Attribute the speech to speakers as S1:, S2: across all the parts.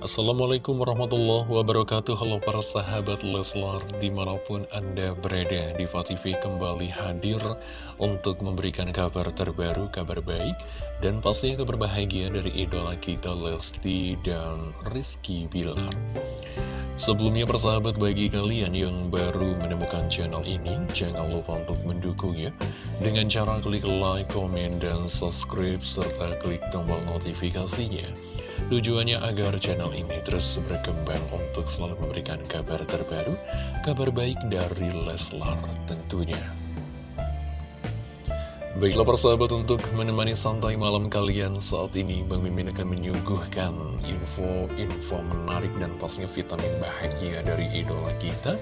S1: Assalamualaikum warahmatullahi wabarakatuh. Halo para sahabat Leslar Di mana pun Anda berada di TV kembali hadir Untuk memberikan kabar terbaru, kabar baik Dan pastinya kabar bahagia dari idola kita Lesti dan Rizky Bilar. Sebelumnya persahabat bagi kalian yang baru menemukan channel ini Jangan lupa untuk mendukungnya. Dengan cara klik like, komen, dan subscribe Serta klik tombol notifikasinya Tujuannya agar channel ini terus berkembang untuk selalu memberikan kabar terbaru, kabar baik dari Leslar tentunya. Baiklah persahabat untuk menemani santai malam kalian saat ini Bang Mimin akan menyuguhkan info-info menarik dan pastinya vitamin bahagia dari idola kita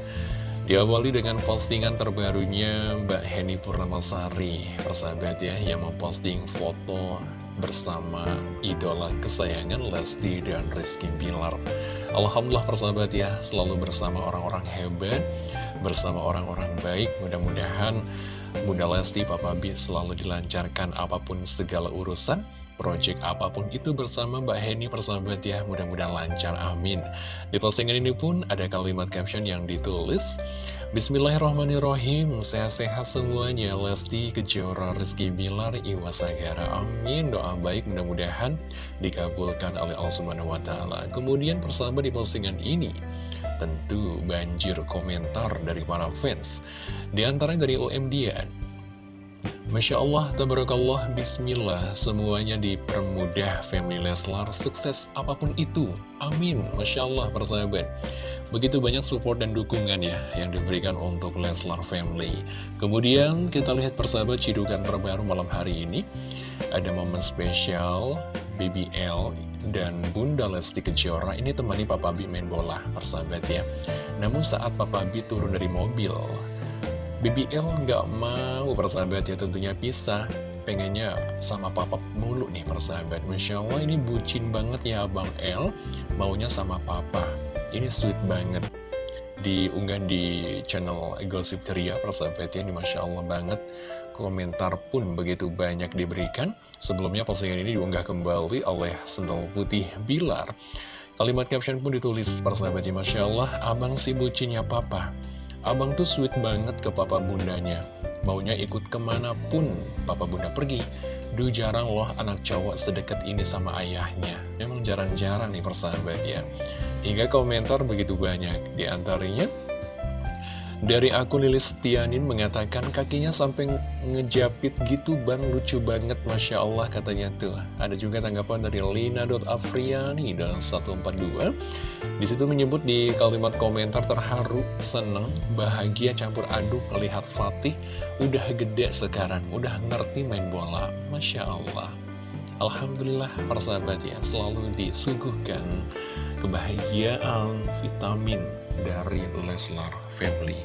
S1: Diawali dengan postingan terbarunya Mbak Heni Purnamasari Persahabat ya yang memposting foto bersama idola kesayangan Lesti dan Rizky Bilar. Alhamdulillah persahabat ya, selalu bersama orang-orang hebat, bersama orang-orang baik. Mudah-mudahan Bunda Lesti, Papa B selalu dilancarkan apa pun segala urusan project apa pun itu bersama Mbak Heni persahabat ya. Mudah-mudahan lancar amin. Di postingan ini pun ada kalimat caption yang ditulis Bismillahirrahmanirrahim. Sehat-sehat semuanya. Lesti Kejora Rizky Bilar Iwasagara amin. Doa baik mudah-mudahan dikabulkan oleh Allah Subhanahu Wa Taala. Kemudian persahabat di postingan ini tentu banjir komentar dari para fans. Di antaranya dari OM Dian Masya Allah, tabarakallah, bismillah, semuanya dipermudah family Leslar, sukses apa pun itu, amin, Masya Allah, persahabat. Begitu banyak support dan dukungan ya, yang diberikan untuk Leslar family. Kemudian, kita lihat persahabat cidukan terbaru malam hari ini, ada momen spesial, BBL dan Bunda Lesti Kejora ini temani Papa Bi main bola, persahabat ya. Namun saat Papa Bi turun dari mobil, BBL nggak mau persahabat ya tentunya pisah. Pengennya sama papa mulu nih persahabat. Masya Allah ini bucin banget ya Abang L. Maunya sama papa. Ini sweet banget. Diunggah di channel Gosip Ceria persahabat ya ini Masya Allah banget. Komentar pun begitu banyak diberikan. Sebelumnya postingan ini diunggah kembali oleh Sendal Putih Bilar. Kalimat caption pun ditulis persahabat ya Masya Allah abang si bucinnya papa Abang tuh sweet banget ke papa bundanya. Maunya ikut ke mana pun papa bunda pergi. Duh jarang loh anak cowok sedekat ini sama ayahnya. Memang jarang-jarang nih persahabat ya. Hingga komentar begitu banyak. Di antaranya dari akun Lilis Tianin mengatakan kakinya sampai ngejapit gitu bang. Lucu banget Masya Allah katanya tuh. Ada juga tanggapan dari Lina.afriani dan 142 Di situ menyebut di kalimat komentar terharu, seneng, bahagia campur aduk melihat Fatih Udah gede sekarang, udah ngerti main bola. Masya Allah. Alhamdulillah para sahabat ya selalu disuguhkan kebahagiaan vitamin dari Leslar Family.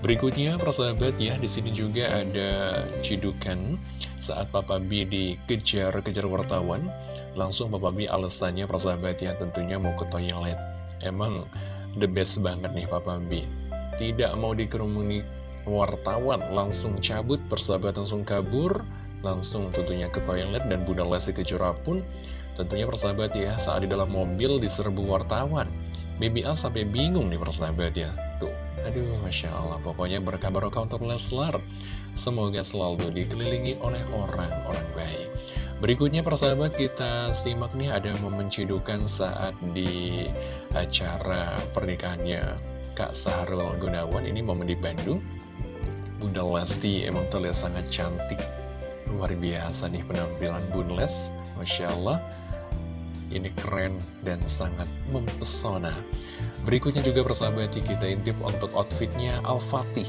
S1: Berikutnya, persahabat ya, di sini juga ada cidukan saat Papa B dikejar-kejar wartawan. Langsung Papa B alasannya, persahabat ya, tentunya mau ke toilet. Emang the best banget nih Papa B. Tidak mau dikerumuni wartawan, langsung cabut, persahabat langsung kabur, langsung tentunya ke toilet, dan Bunda Lesti Kejora pun tentunya persahabat ya, saat di dalam mobil diserbu wartawan. BBL sampai bingung nih persahabat ya. Tuh, aduh Masya Allah. Pokoknya berkah barokah untuk Leslar. Semoga selalu dikelilingi oleh orang-orang baik. Berikutnya persahabat kita simak nih ada momen cidukan saat di acara pernikahannya Kak Sahrul Gunawan. Ini momen di Bandung. Bunda Lesti emang terlihat sangat cantik Luar biasa nih penampilan Bun Les Masya Allah. Ini keren dan sangat mempesona. Berikutnya juga persahabat kita intip untuk outfitnya Al-Fatih.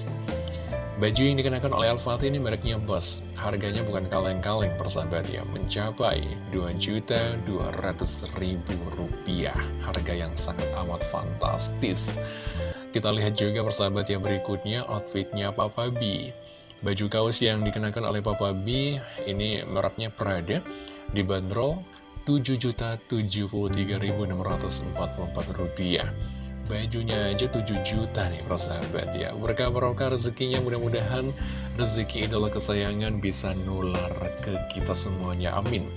S1: Baju yang dikenakan oleh Al-Fatih ini mereknya Bos. Harganya bukan kaleng-kaleng persahabat ya. Mencapai Rp2.200.000 Harga yang sangat amat fantastis. Kita lihat juga persahabat yang berikutnya Outfitnya Papa B Baju kaos yang dikenakan oleh Papa B Ini mereknya Prada Dibanderol Rp7.073.644 Bajunya aja 7 juta nih persahabat ya. Berkah-berkah rezekinya mudah-mudahan rezeki idola kesayangan bisa nular ke kita semuanya. Amin.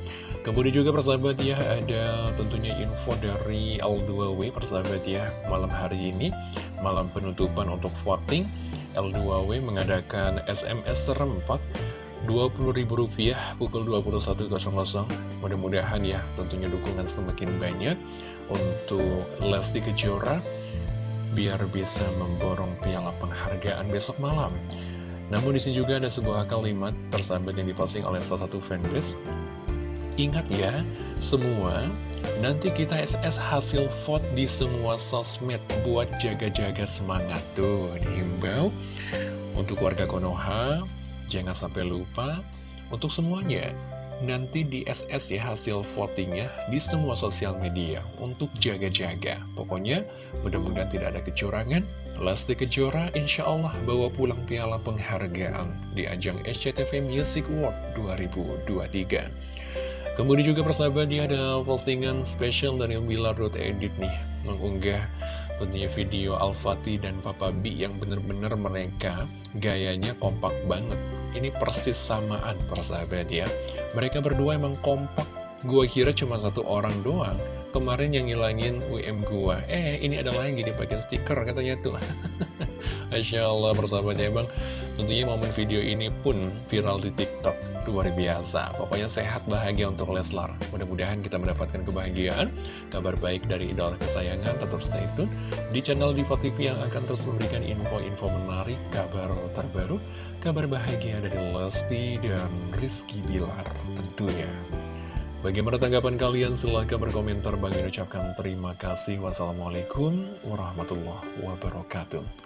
S1: Kemudian juga persahabat ya ada tentunya info dari L2W persahabat ya Malam hari ini malam penutupan untuk voting L2W mengadakan SMS serempak Rp20.000 pukul 21.00 Mudah-mudahan ya tentunya dukungan semakin banyak Untuk Lesti Kejora Biar bisa memborong piala penghargaan besok malam. Namun di sini juga ada sebuah kalimat persahabat yang diposting oleh salah satu fanbase. Ingat ya, semua Nanti kita SS hasil vote di semua sosmed buat jaga-jaga semangat tuh dihimbau untuk warga Konoha Jangan sampai lupa. Untuk semuanya Nanti di SS ya hasil votingnya di semua sosial media untuk jaga-jaga. Pokoknya mudah-mudahan tidak ada kecurangan. Lesti Kejora insya Allah bawa pulang piala penghargaan di ajang SCTV Music Award 2023 Kemudian juga persahabat ya ada postingan spesial dari Bilar.edit nih Mengunggah tentunya video Al-Fatih dan Papa B yang bener-bener mereka gayanya kompak banget. Ini persis samaan persahabat ya. Mereka berdua emang kompak. Gua kira cuma satu orang doang. Kemarin yang ngilangin WM gua. Eh ini ada lagi dipakai stiker katanya tuh. Masya Allah persahabat ya bang Tentunya momen video ini pun viral di tiktok Luar biasa Pokoknya sehat bahagia untuk Leslar Mudah-mudahan kita mendapatkan kebahagiaan Kabar baik dari idola kesayangan Tetap stay tune di channel Diva TV yang akan terus memberikan info-info menarik Kabar terbaru Kabar bahagia dari Lesti dan Rizky Bilar tentunya Bagaimana tanggapan kalian? Silahkan berkomentar. Bagi ucapkan terima kasih. Wassalamualaikum warahmatullahi wabarakatuh.